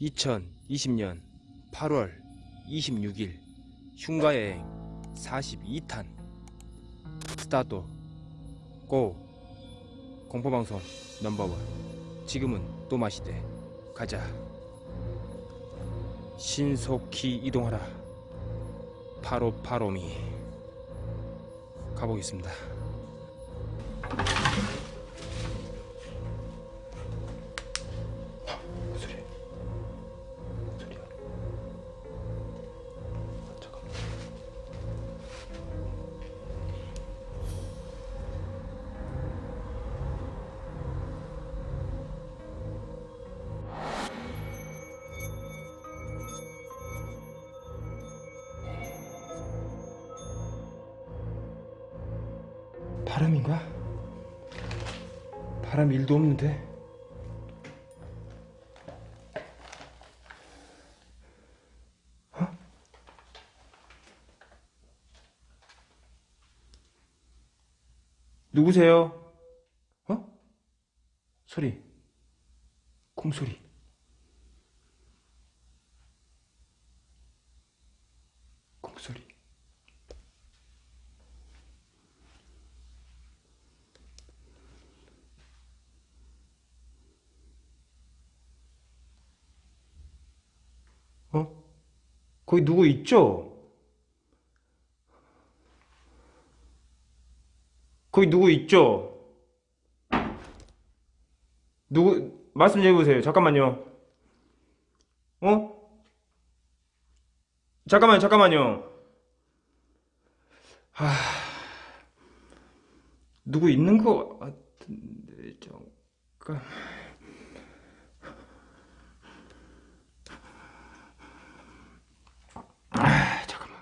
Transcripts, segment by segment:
2020년 8월 26일 흉가여행 42탄. 스타트. 고. 공포방송 넘버원. 지금은 또 마시되 가자. 신속히 이동하라. 바로 바로미. 가보겠습니다 바람 일도 없는데 누구세요? 어? 소리. 콩소리. 어? 거기 누구 있죠? 거기 누구 있죠? 누구 말씀 좀 해보세요. 잠깐만요. 어? 잠깐만요. 잠깐만요. 아 누구 있는 거 같은데 잠깐. 아 잠깐만.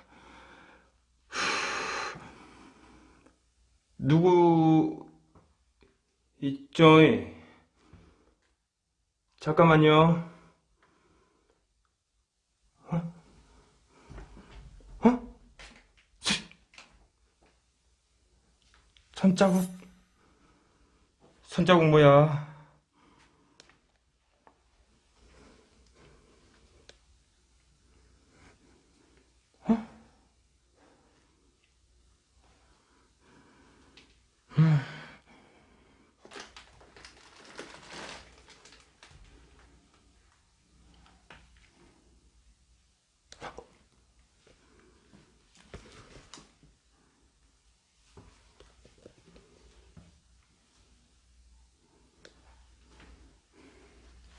누구 있죠? 잠깐만요. 어? 어? 손자국? 손자국 뭐야?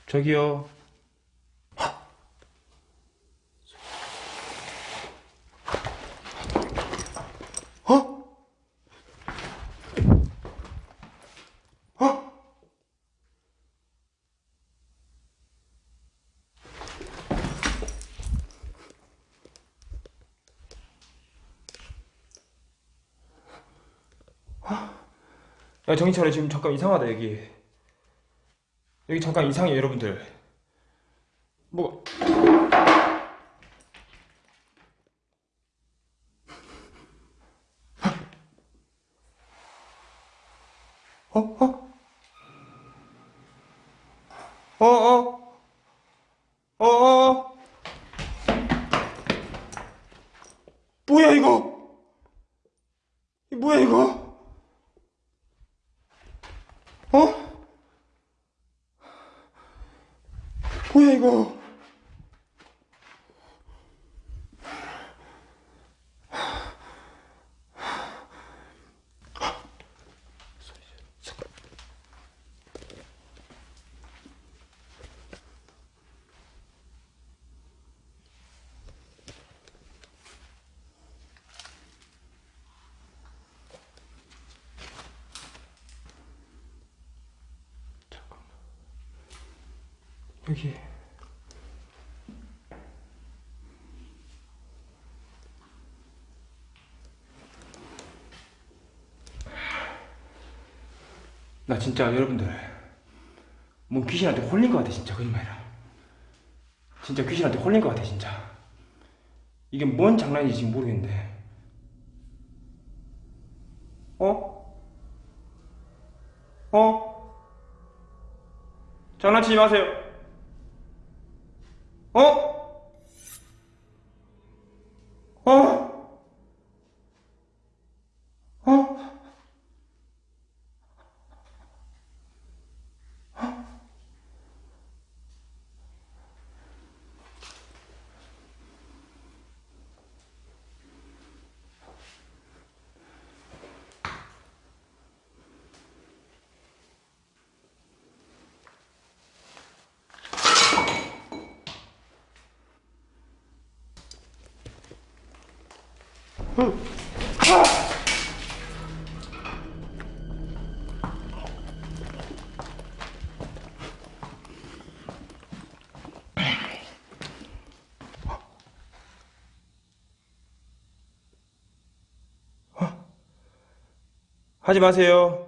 저기요. 어? 어? 야 정신 차려 지금 잠깐 이상하다 여기 여기 잠깐 이상해 여러분들 뭐 어? 어? 어? 어? 어? 어? 뭐야 이거 나 진짜 여러분들 뭔 귀신한테 홀린 것 같아 진짜 거짓말이라 진짜 귀신한테 홀린 것 같아 진짜 이게 뭔 장난인지 지금 모르겠는데 어? 어? 장난치지 마세요 어? 어? 하지 마세요.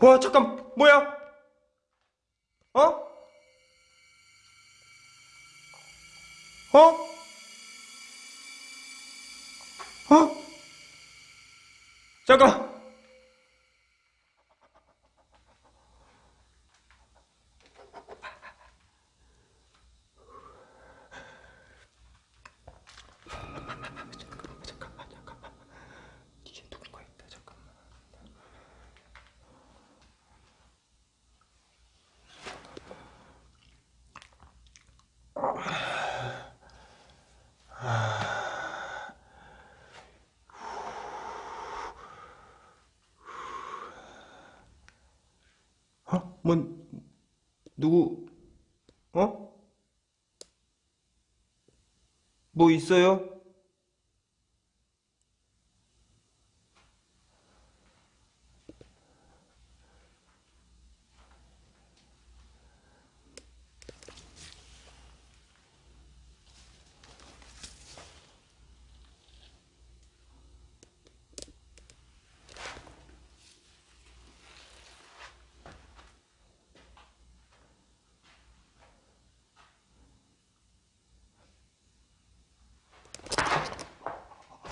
와 잠깐 뭐야? 어? 어? 어? 잠깐 누구 어? 뭐 있어요?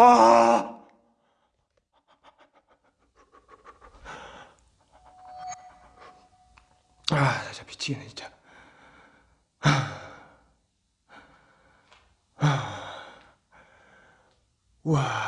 아! 아, 진짜 미치겠네, 진짜. 아. 아. 와.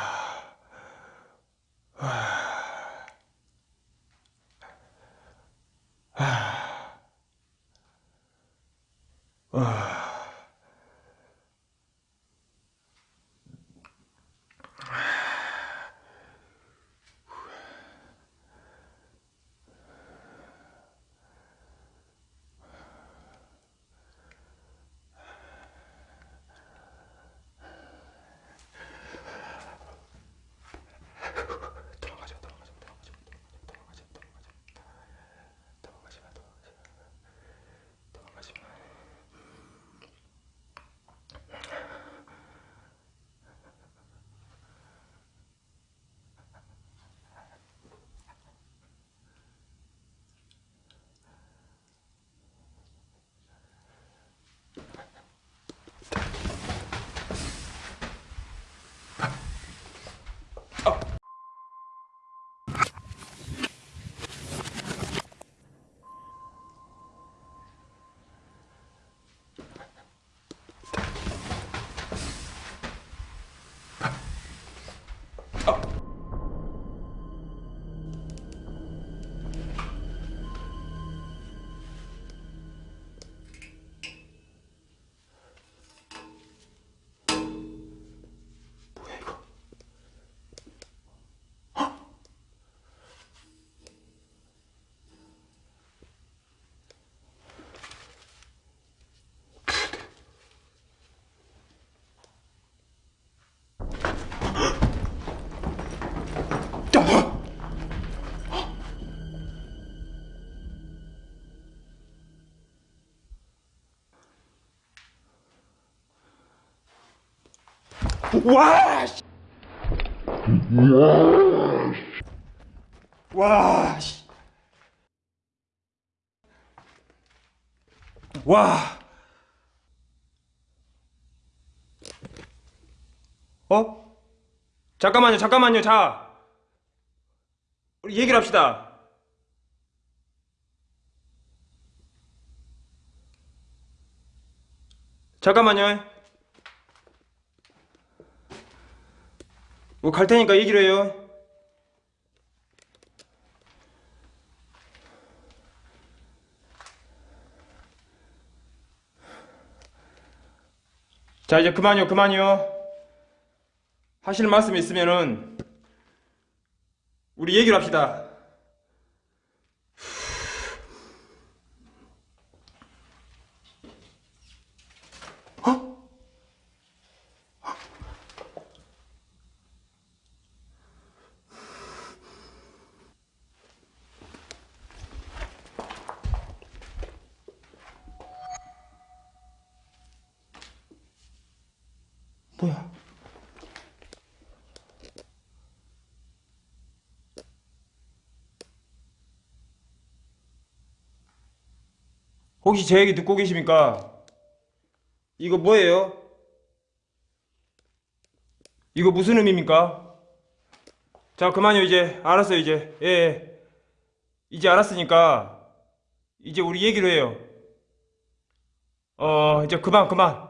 와! 와! 와! 와! 어? 잠깐만요, 잠깐만요, 자! 우리 얘기를 합시다. 잠깐만요. 뭐 갈 테니까 얘기를 해요. 자 이제 그만요 그만요 하실 말씀 있으면은 우리 얘기를 합시다 혹시 제 얘기 듣고 계십니까? 이거 뭐예요? 이거 무슨 의미입니까? 자 그만요 이제 알았어요 이제 예, 예 이제 알았으니까 이제 우리 얘기를 해요 어 이제 그만 그만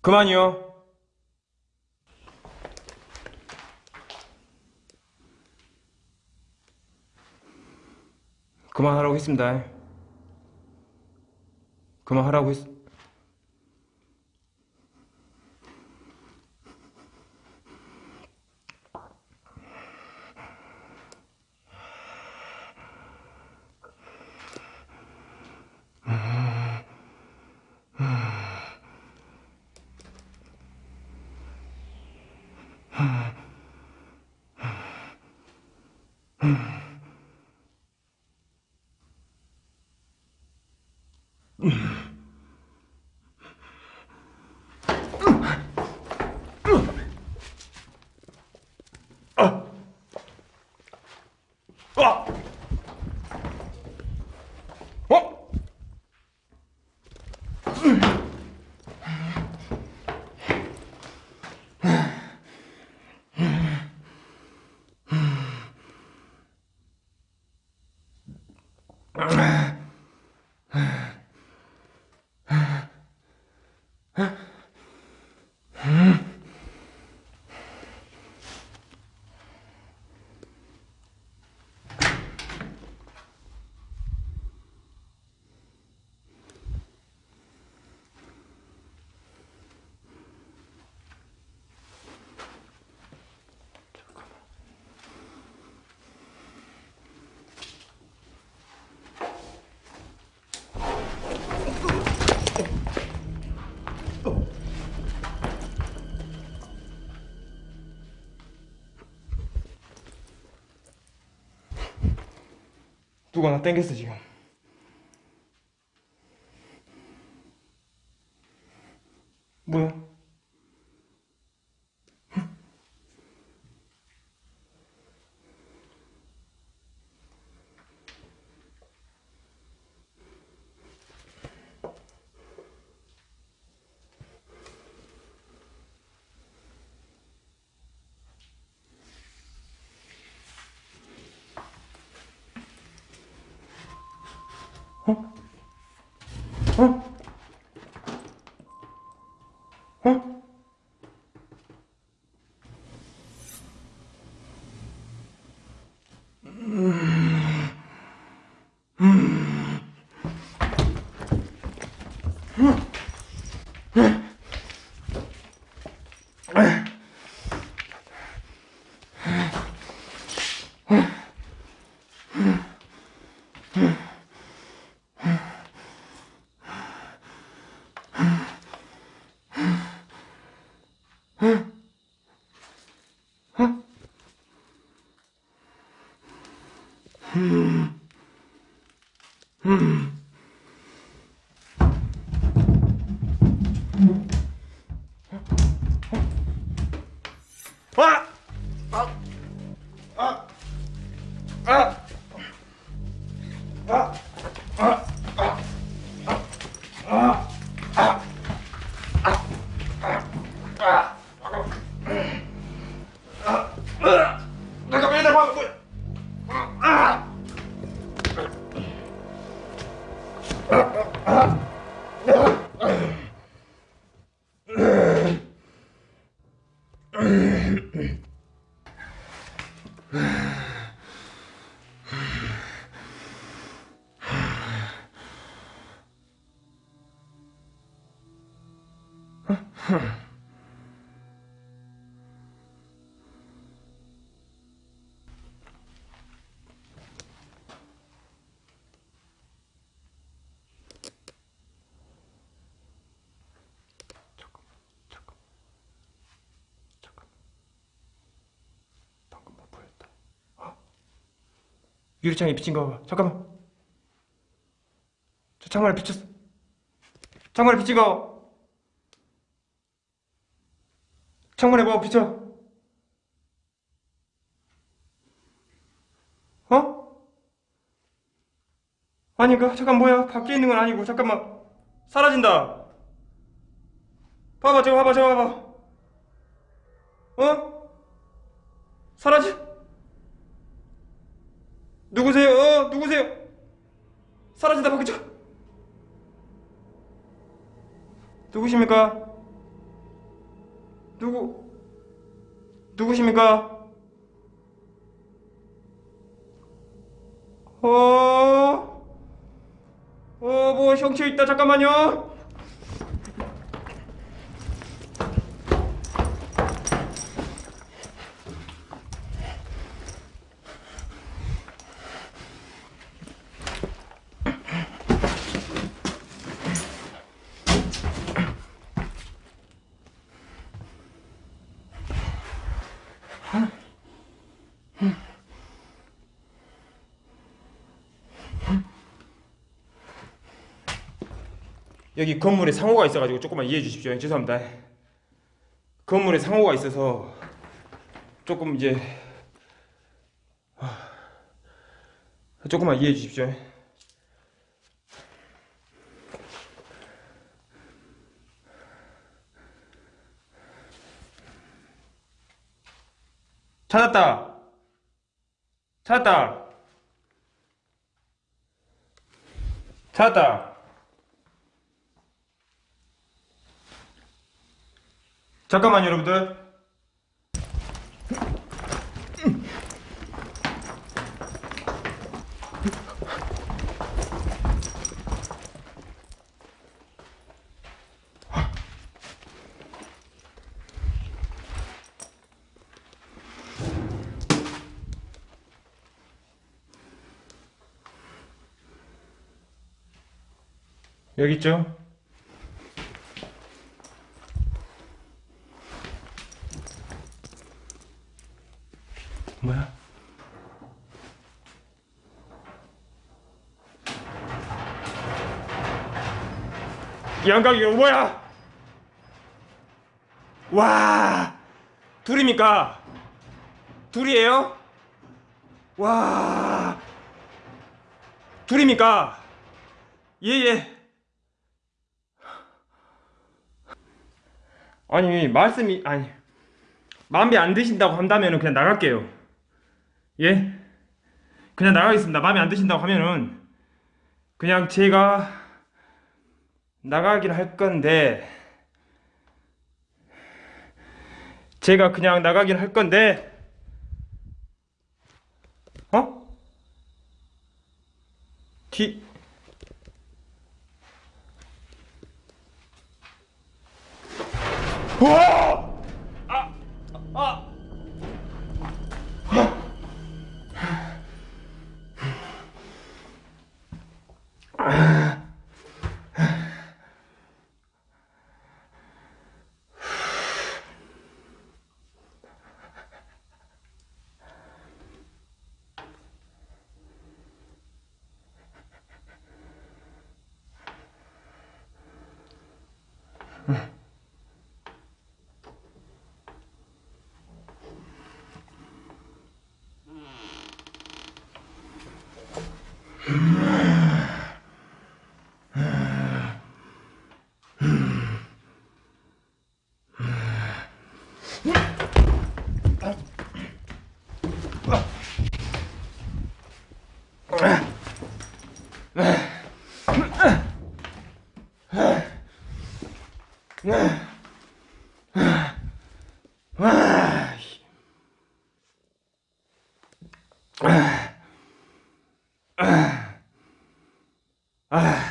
그만이요 그만하라고 했습니다. 그만하라고 했... 아! 어? 누가 나 땡겼어 지금 뭐야? 어? 어? 음. 음. 유리창에 비친 거 봐. 잠깐만. 저 창문에 비쳤어. 창문에 비친 거. 창문에 뭐 비쳐? 어? 아닌가? 잠깐 뭐야? 밖에 있는 건 아니고 잠깐만 사라진다. 봐봐 저거 봐봐 저거 봐봐. 어? 사라지? 누구세요? 어? 누구세요? 사라진다 바뀌죠? 누구십니까? 누구? 누구십니까? 어? 어, 뭐 형체 있다 잠깐만요. 여기 건물에 상호가 있어가지고 조금만 이해해 주십시오. 죄송합니다. 건물에 상호가 있어서 조금 이제 아, 조금만 이해해 주십시오. 찾았다. 찾았다. 찾았다. 잠깐만요, 여러분들. 여기 있죠? 양각이 이거 뭐야? 와 둘입니까? 둘이에요? 와 둘입니까? 예예 아니 말씀이 아니 마음에 안 드신다고 한다면 그냥 나갈게요 예? 그냥 나가겠습니다. 마음에 안 드신다고 하면은 그냥 제가 나가기를 할 건데 제가 그냥 나가기를 할 건데 어? 뒤 와! 아! 아! 아, Ah.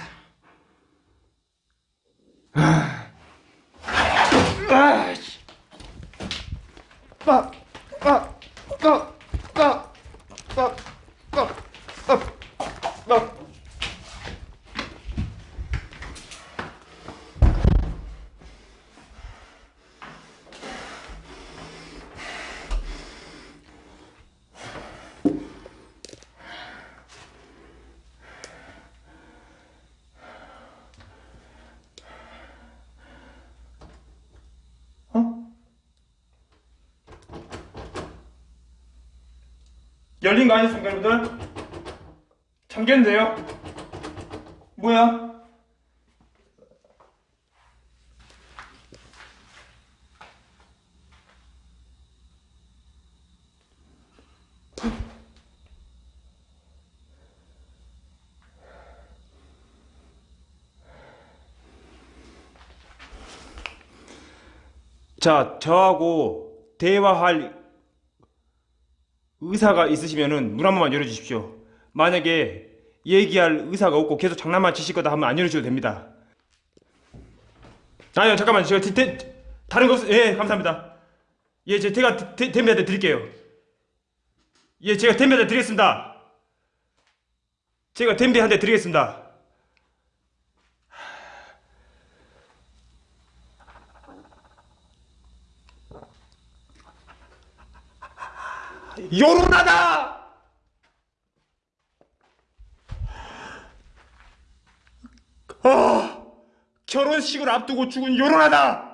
열린 거 아니었습니까, 여러분들? 잠겼는데요? 뭐야? 자, 저하고 대화할 의사가 있으시면은 문 한 번만 열어주십시오. 만약에 얘기할 의사가 없고 계속 장난만 치실 거다 하면 안 열어주셔도 됩니다. 아니요, 잠깐만. 제가 디, 디, 다른 거 없, 예, 감사합니다. 예, 제, 제가 데, 댐비한테 드릴게요. 예, 제가 댐비한테 드리겠습니다. 제가 댐비한테 드리겠습니다. 요론하다! 아, 결혼식을 앞두고 죽은 요론하다!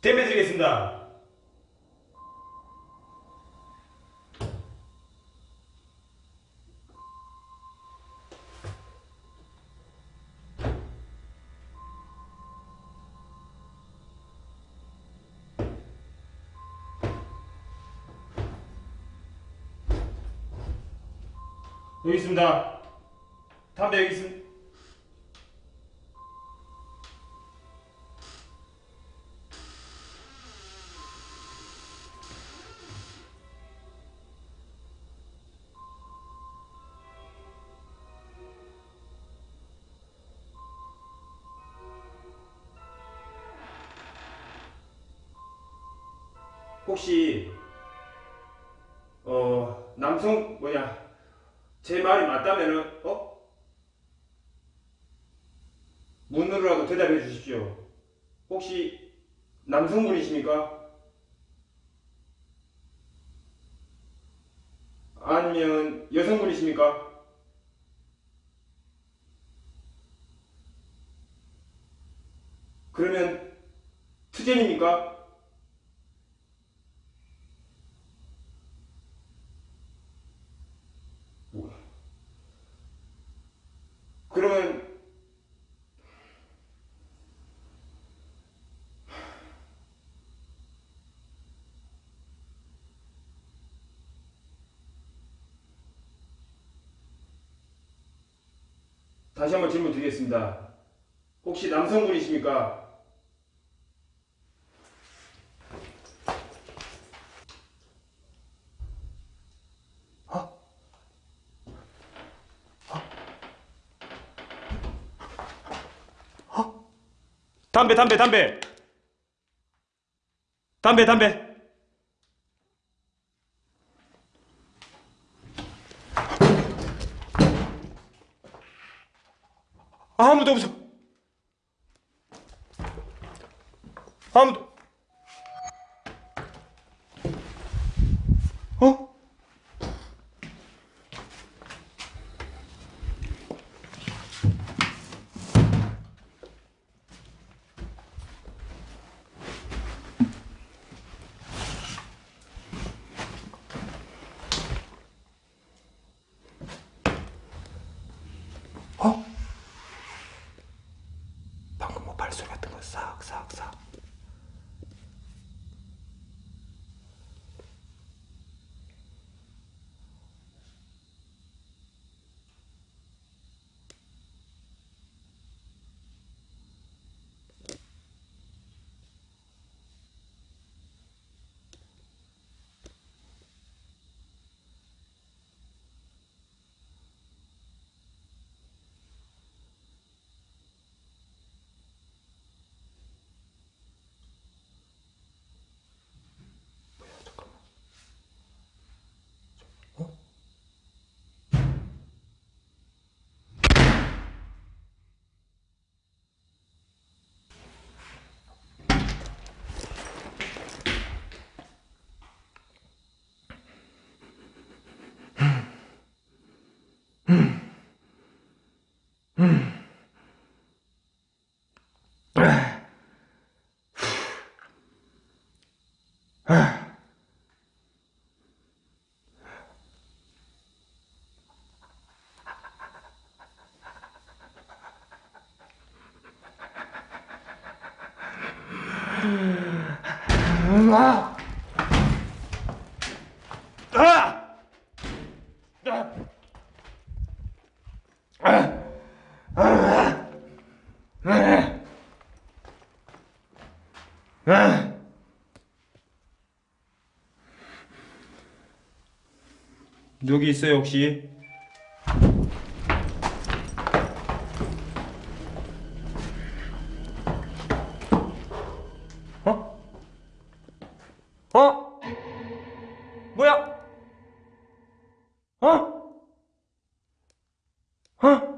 대매드리겠습니다. 여기 있습니다. 담배 여기 있습니다. 혹시 어 남성 뭐냐 제 말이 맞다면은 어 문으로라도 대답해 주십시오. 혹시 남성분이십니까? 아니면 여성분이십니까? 그러면 투쟁입니까? 그러면 다시 한번 질문 드리겠습니다. 혹시 남성분이십니까? 담배 담배 담배. 담배 담배 아무도 없어. 아무도 어? 어? 발 아! 아! 아! 여기 있어요 혹시? 어? 어? 뭐야? 어? 어?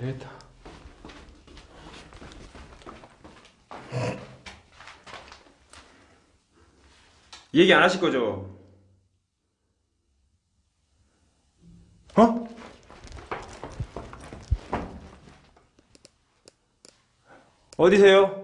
되겠다. 얘기 안 하실 거죠? 어? 어디세요?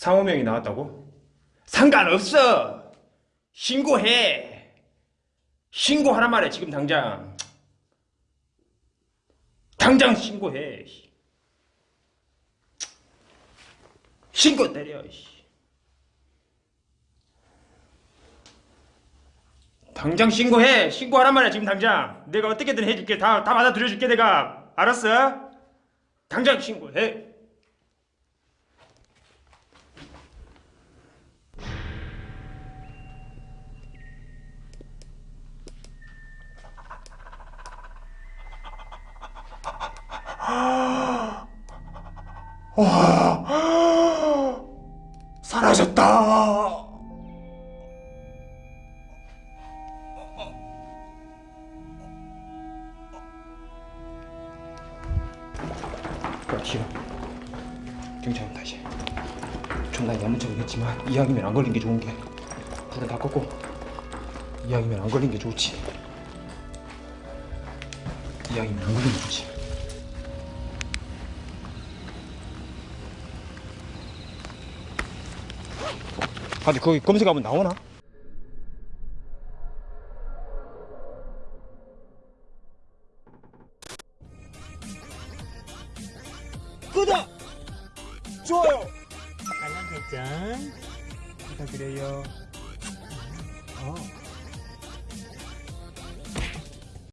상호명이 나왔다고? 상관없어! 신고해! 신고하란 말이야, 지금 당장. 당장 신고해. 신고 때려. 씨. 당장 신고해. 신고하란 말이야 지금 당장. 내가 어떻게든 해줄게. 다, 다 받아들여줄게 내가. 알았어? 당장 신고해. 사라졌다. 그래 싫어. 경찰은 다시. 존나 야무차긴 했지만 이왕이면 안 걸린 게 좋은 게 불은 다 껐고 이왕이면 안 걸린 게 좋지. 이왕이면 안 걸린 게 좋지. 아니 거기 검색하면 나오나?